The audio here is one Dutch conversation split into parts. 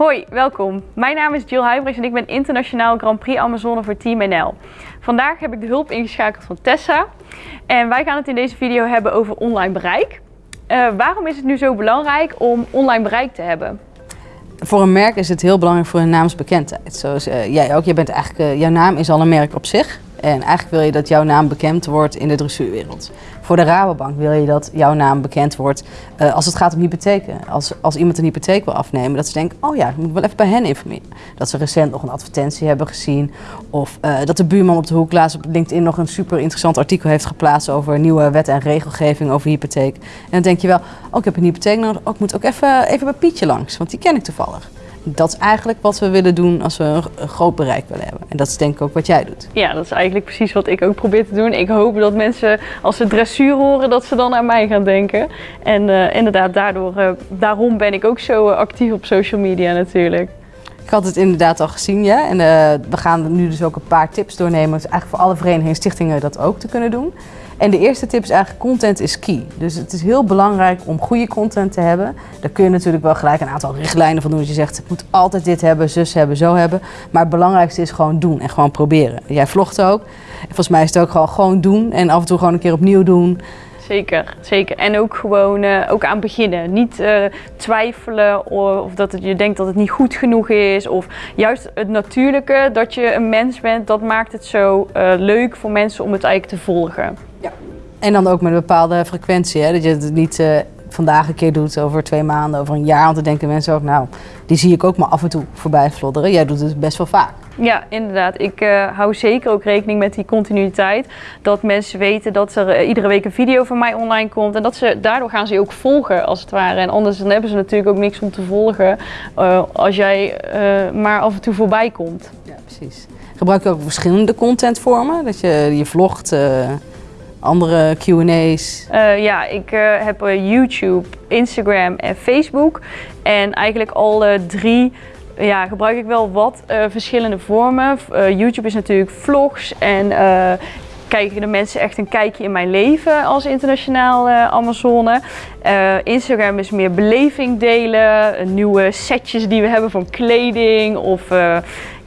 Hoi, welkom. Mijn naam is Jill Huibrechts en ik ben internationaal Grand Prix Amazone voor Team NL. Vandaag heb ik de hulp ingeschakeld van Tessa en wij gaan het in deze video hebben over online bereik. Uh, waarom is het nu zo belangrijk om online bereik te hebben? Voor een merk is het heel belangrijk voor een naamsbekendheid. Zoals uh, jij ook, je bent eigenlijk, uh, jouw naam is al een merk op zich. En eigenlijk wil je dat jouw naam bekend wordt in de dressuurwereld. Voor de Rabobank wil je dat jouw naam bekend wordt uh, als het gaat om hypotheken. Als, als iemand een hypotheek wil afnemen, dat ze denken, oh ja, ik moet wel even bij hen informeren. Dat ze recent nog een advertentie hebben gezien. Of uh, dat de buurman op de hoek laatst op LinkedIn nog een super interessant artikel heeft geplaatst over nieuwe wet en regelgeving over hypotheek. En dan denk je wel, oh ik heb een hypotheek nodig, oh, ik moet ook even, even bij Pietje langs, want die ken ik toevallig. Dat is eigenlijk wat we willen doen als we een groot bereik willen hebben. En dat is denk ik ook wat jij doet. Ja, dat is eigenlijk precies wat ik ook probeer te doen. Ik hoop dat mensen als ze dressuur horen, dat ze dan aan mij gaan denken. En uh, inderdaad, daardoor, uh, daarom ben ik ook zo actief op social media natuurlijk. Ik had het inderdaad al gezien, ja. En uh, we gaan nu dus ook een paar tips doornemen. Dus eigenlijk voor alle verenigingen en stichtingen dat ook te kunnen doen. En de eerste tip is eigenlijk content is key. Dus het is heel belangrijk om goede content te hebben. Daar kun je natuurlijk wel gelijk een aantal richtlijnen van doen. Dat je zegt, ik moet altijd dit hebben, zus hebben, zo hebben. Maar het belangrijkste is gewoon doen en gewoon proberen. Jij vlogt ook. En volgens mij is het ook gewoon, gewoon doen en af en toe gewoon een keer opnieuw doen. Zeker, zeker. En ook gewoon uh, ook aan beginnen. Niet uh, twijfelen of, dat je denkt dat het niet goed genoeg is. Of juist het natuurlijke, dat je een mens bent, dat maakt het zo uh, leuk voor mensen om het eigenlijk te volgen. Ja. En dan ook met een bepaalde frequentie. Hè? Dat je het niet vandaag een keer doet, over twee maanden, over een jaar. Want dan denken mensen ook, nou, die zie ik ook maar af en toe voorbij flodderen. Jij doet het best wel vaak. Ja, inderdaad. Ik uh, hou zeker ook rekening met die continuïteit. Dat mensen weten dat er uh, iedere week een video van mij online komt. En dat ze, daardoor gaan ze je ook volgen, als het ware. En anders dan hebben ze natuurlijk ook niks om te volgen uh, als jij maar af en toe voorbij komt. Ja, precies. Gebruik je ook verschillende contentvormen? Dat je je vlogt andere Q&A's? Uh, ja, ik uh, heb uh, YouTube, Instagram en Facebook. En eigenlijk alle drie ja, gebruik ik wel wat verschillende vormen. YouTube is natuurlijk vlogs en kijken de mensen echt een kijkje in mijn leven als internationaal Amazone. Instagram is meer beleving delen, nieuwe setjes die we hebben van kleding of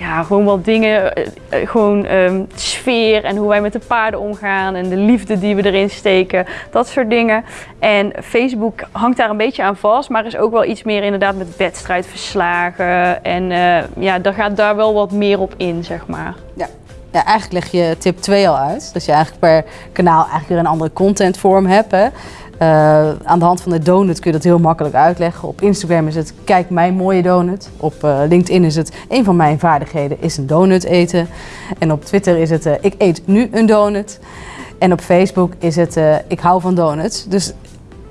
ja, gewoon wat dingen, uh, gewoon um, sfeer en hoe wij met de paarden omgaan en de liefde die we erin steken, dat soort dingen. En Facebook hangt daar een beetje aan vast, maar is ook wel iets meer inderdaad met wedstrijdverslagen en uh, ja, daar gaat daar wel wat meer op in, zeg maar. Ja. Ja, eigenlijk leg je tip 2 al uit. Dat je eigenlijk per kanaal eigenlijk weer een andere contentvorm hebt. Hè? Uh, aan de hand van de donut kun je dat heel makkelijk uitleggen. Op Instagram is het kijk mijn mooie donut. Op uh, LinkedIn is het een van mijn vaardigheden is een donut eten. En op Twitter is het uh, ik eet nu een donut. En op Facebook is het ik hou van donuts. Dus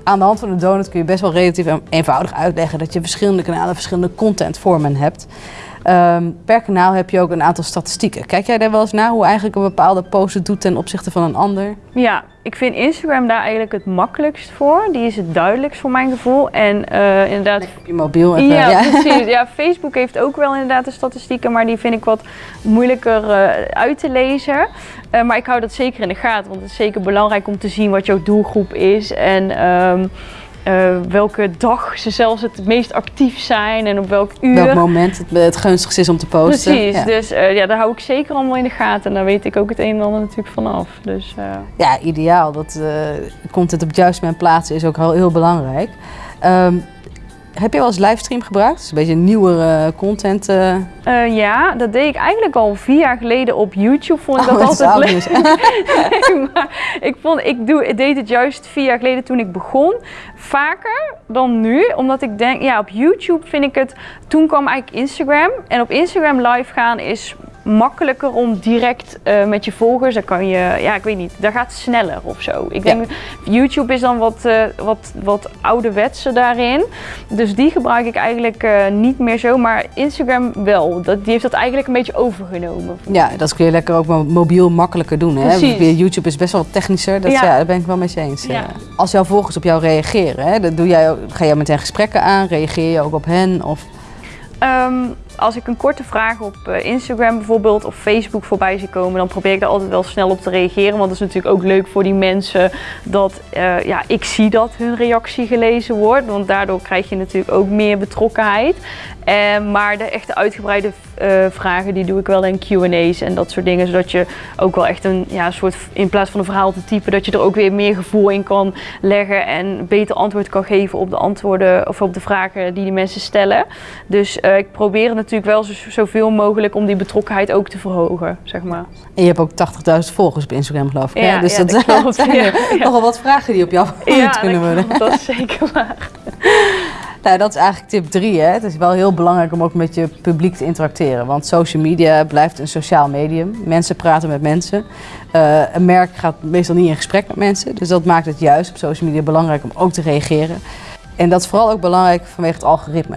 aan de hand van de donut kun je best wel relatief eenvoudig uitleggen dat je verschillende kanalen, verschillende contentvormen hebt. Um, per kanaal heb je ook een aantal statistieken. Kijk jij daar wel eens naar hoe eigenlijk een bepaalde post het doet ten opzichte van een ander? Ja, ik vind Instagram daar eigenlijk het makkelijkst voor. Die is het duidelijkst voor mijn gevoel. En uh, inderdaad... Op je mobiel even, ja, ja, precies. Ja, Facebook heeft ook wel inderdaad de statistieken, maar die vind ik wat moeilijker uh, uit te lezen. Uh, maar ik hou dat zeker in de gaten, want het is zeker belangrijk om te zien wat jouw doelgroep is. En... Um, uh, welke dag ze zelfs het meest actief zijn en op welk uur. Welk moment het, het gunstigst is om te posten. Precies, ja. dus uh, ja, daar hou ik zeker allemaal in de gaten. En daar weet ik ook het een en ander natuurlijk vanaf. Dus, uh... Ja, ideaal. Dat content op het juiste moment plaatsen is ook heel, heel belangrijk. Um, heb je wel eens livestream gebruikt? Dat is een beetje nieuwere content. Uh... Uh, ja, dat deed ik eigenlijk al vier jaar geleden op YouTube. Vond ik oh, dat altijd leuk. nee, maar ik, vond, ik, doe, ik deed het juist vier jaar geleden toen ik begon. Vaker dan nu. Omdat ik denk, ja, op YouTube vind ik het... Toen kwam eigenlijk Instagram. En op Instagram live gaan is makkelijker om direct uh, met je volgers, dan kan je, ja ik weet niet, daar gaat sneller of zo. Ik denk, ja. YouTube is dan wat, uh, wat, wat ouderwetse daarin. Dus die gebruik ik eigenlijk uh, niet meer zo, maar Instagram wel. Dat, die heeft dat eigenlijk een beetje overgenomen. Ja, dat kun je lekker ook mobiel makkelijker doen. Hè? YouTube is best wel technischer, dat, ja. ja daar ben ik wel met je eens. Ja. Als jouw volgers op jou reageren, hè, dan doe jij, ga jij meteen gesprekken aan, reageer je ook op hen? Of... Um, als ik een korte vraag op eh, Instagram bijvoorbeeld of Facebook voorbij zie komen, dan probeer ik daar altijd wel snel op te reageren. Want het is natuurlijk ook leuk voor die mensen dat uh, ja, ik zie dat hun reactie gelezen wordt. Want daardoor krijg je natuurlijk ook meer betrokkenheid. Uh, maar de echte uitgebreide vragen die doe ik wel in Q&A's en dat soort dingen. Zodat je ook wel echt een ja, soort, in plaats van een verhaal te typen, dat je er ook weer meer gevoel in kan leggen. En beter antwoord kan geven op de antwoorden of op de vragen die die mensen stellen. Dus ik probeer het natuurlijk wel zo, zoveel mogelijk om die betrokkenheid ook te verhogen, zeg maar. En je hebt ook 80.000 volgers op Instagram geloof ik. Ja, Dus ja, dat, zijn Ja, ja. nogal wat vragen die op jou Ja, kunnen worden. klopt, dat is zeker waar. Nou, dat is eigenlijk tip 3. Het is wel heel belangrijk om ook met je publiek te interacteren. Want social media blijft een sociaal medium. Mensen praten met mensen. Eh, een merk gaat meestal niet in gesprek met mensen. Dus dat maakt het juist op social media belangrijk om ook te reageren. En dat is vooral ook belangrijk vanwege het algoritme.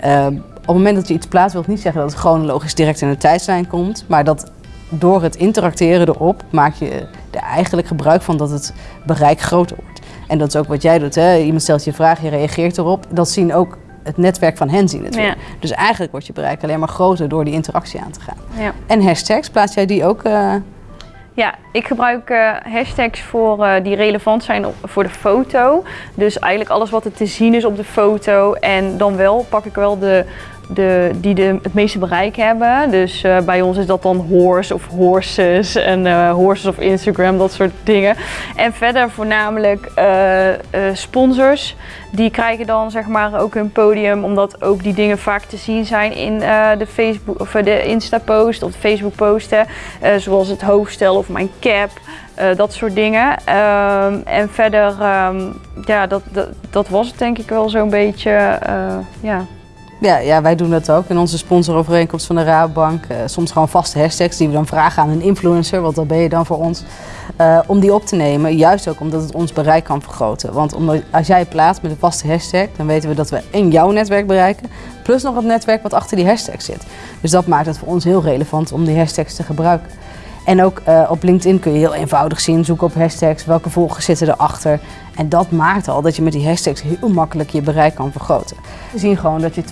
Eh, op het moment dat je iets plaatst, wil het niet zeggen dat het chronologisch direct in de tijdslijn komt. Maar dat door het interacteren erop maak je er eigenlijk gebruik van dat het bereik groter wordt. En dat is ook wat jij doet. Hè? Iemand stelt je vraag, je reageert erop. Dat zien ook het netwerk van hen zien het. Ja. Dus eigenlijk wordt je bereik alleen maar groter door die interactie aan te gaan. Ja. En hashtags, plaats jij die ook? eh, Ja, ik gebruik eh, hashtags voor, eh, die relevant zijn op- voor de foto. Dus eigenlijk alles wat er te zien is op de foto. En dan wel pak ik wel de, de, die de, het meeste bereik hebben. Dus eh, bij ons is dat dan horse of horses en eh, horses of Instagram, dat soort dingen. En verder voornamelijk eh, sponsors. Die krijgen dan zeg maar ook hun podium, omdat ook die dingen vaak te zien zijn in de Facebook of de Insta-post of Facebook-posten. Zoals het hoofdstel of mijn cap. dat soort dingen. Ehm, en verder, ehm, ja, dat, dat, dat was het denk ik wel zo'n beetje. ja. Ja, ja, wij doen dat ook in onze sponsorovereenkomst van de Rabobank. Eh, soms gewoon vaste hashtags die we dan vragen aan een influencer, want dat ben je dan voor ons, eh, om die op te nemen. Juist ook omdat het ons bereik kan vergroten. Want omdat, als jij plaatst met een vaste hashtag, dan weten we dat we in jouw netwerk bereiken, plus nog het netwerk wat achter die hashtag zit. Dus dat maakt het voor ons heel relevant om die hashtags te gebruiken. En ook eh, op LinkedIn kun je heel eenvoudig zien, zoek op hashtags, welke volgers zitten erachter. En dat maakt al dat je met die hashtags heel makkelijk je bereik kan vergroten. We zien gewoon dat je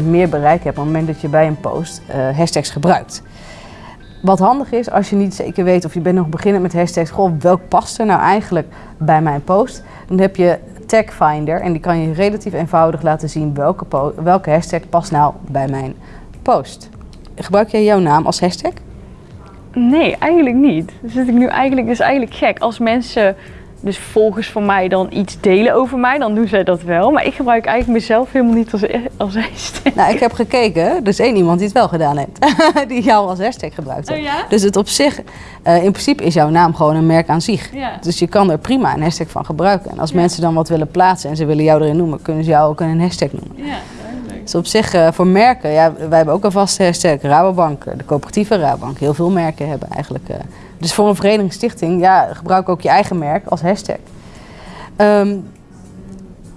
12,6% meer bereik hebt op het moment dat je bij een post eh, hashtags gebruikt. Wat handig is als je niet zeker weet of je bent nog beginnend met hashtags, goh, welk past er nou eigenlijk bij mijn post? Dan heb je Tag Finder en die kan je relatief eenvoudig laten zien welke, welke hashtag past nou bij mijn post. Gebruik jij jouw naam als hashtag? Nee, eigenlijk niet. Dus zit ik nu eigenlijk, dus eigenlijk gek. Als mensen, dus volgers van mij, dan iets delen over mij, dan doen zij dat wel. Maar ik gebruik eigenlijk mezelf helemaal niet als, als hashtag. Nou, ik heb gekeken, er is één iemand die het wel gedaan heeft. die jou als hashtag gebruikt heeft. Oh ja? Dus het op zich, eh, in principe is jouw naam gewoon een merk aan zich. Ja. Dus je kan er prima een hashtag van gebruiken. En als Ja. mensen dan wat willen plaatsen en ze willen jou erin noemen, kunnen ze jou ook een hashtag noemen. Ja. Dus op zich, eh, voor merken, ja, wij hebben ook een vaste hashtag. Rabobank, eh, de coöperatieve Rabobank. Heel veel merken hebben eigenlijk. eh. Dus voor een verenigingsstichting, ja, gebruik ook je eigen merk als hashtag. Ehm,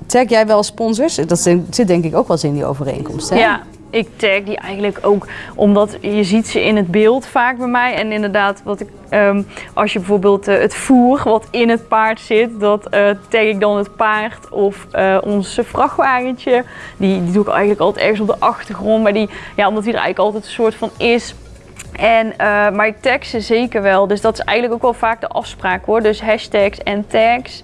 tag jij wel sponsors? Dat zit denk ik ook wel eens in die overeenkomst, hè? Ja, ik tag die eigenlijk ook omdat je ziet ze in het beeld vaak bij mij. En inderdaad, wat ik, ehm, als je bijvoorbeeld eh, het voer wat in het paard zit, dat eh, tag ik dan het paard of eh, ons vrachtwagentje. Die, die doe ik eigenlijk altijd ergens op de achtergrond, maar die, ja, omdat die er eigenlijk altijd een soort van is. En, maar ik tag ze zeker wel. Dus dat is eigenlijk ook wel vaak de afspraak hoor. Dus hashtags en tags.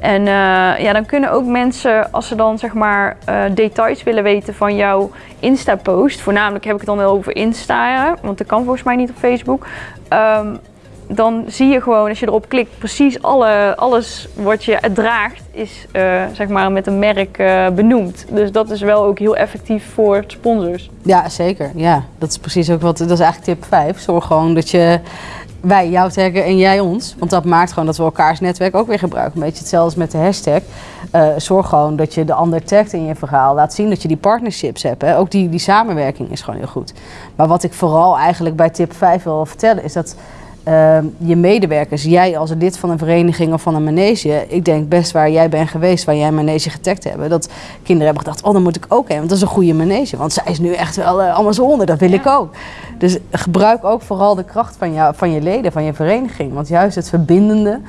En eh, ja, dan kunnen ook mensen, als ze dan zeg maar eh, details willen weten van jouw Insta-post. Voornamelijk heb ik het dan wel over Insta, want dat kan volgens mij niet op Facebook. Ehm, dan zie je gewoon, als je erop klikt, precies alle, alles wat je draagt is eh, zeg maar met een merk benoemd. Dus dat is wel ook heel effectief voor sponsors. Ja, zeker. Ja, dat is precies ook wat. Dat is eigenlijk tip 5. Zorg gewoon dat je wij jou taggen en jij ons. Want dat maakt gewoon dat we elkaars netwerk ook weer gebruiken. Een beetje hetzelfde met de hashtag. Eh, zorg gewoon dat je de ander tagt in je verhaal. Laat zien dat je die partnerships hebt. Hè. Ook die, die samenwerking is gewoon heel goed. Maar wat ik vooral eigenlijk bij tip 5 wil vertellen is dat. Eh, je medewerkers, jij als lid van een vereniging of van een manege, ik denk best waar jij bent geweest, waar jij een manege getagd hebben, dat kinderen hebben gedacht, oh dan moet ik ook heen, want dat is een goede manege, want zij is nu echt wel uh, Amazone, dat wil ik ook. Dus gebruik ook vooral de kracht van, jou, van je leden, van je vereniging, want juist het verbindende,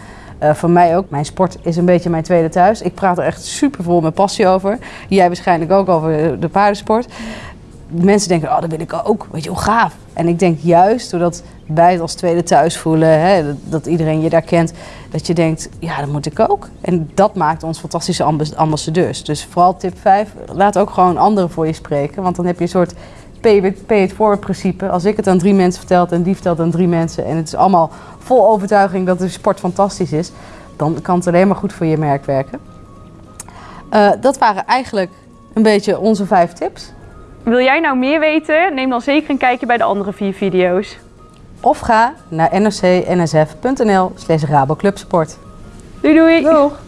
uh, voor mij ook, mijn sport is een beetje mijn tweede thuis. Ik praat er echt super vol met passie over. Jij waarschijnlijk ook over de paardensport. mensen denken, oh, dat wil ik ook. Weet je, hoe gaaf. En ik denk juist, doordat wij het als tweede thuis voelen, hè, dat, iedereen je daar kent, dat je denkt, ja, dat moet ik ook. En dat maakt ons fantastische ambas- ambassadeurs. Dus vooral tip 5, laat ook gewoon anderen voor je spreken. Want dan heb je een soort pay it forward principe. Als ik het aan drie mensen vertel en die vertelt aan drie mensen... en het is allemaal vol overtuiging dat de sport fantastisch is... dan kan het alleen maar goed voor je merk werken. Eh, dat waren eigenlijk een beetje onze vijf tips. Wil jij nou meer weten? Neem dan zeker een kijkje bij de andere vier video's. Of ga naar nrcnsf.nl slash raboclubsport. Doei doei! Doeg!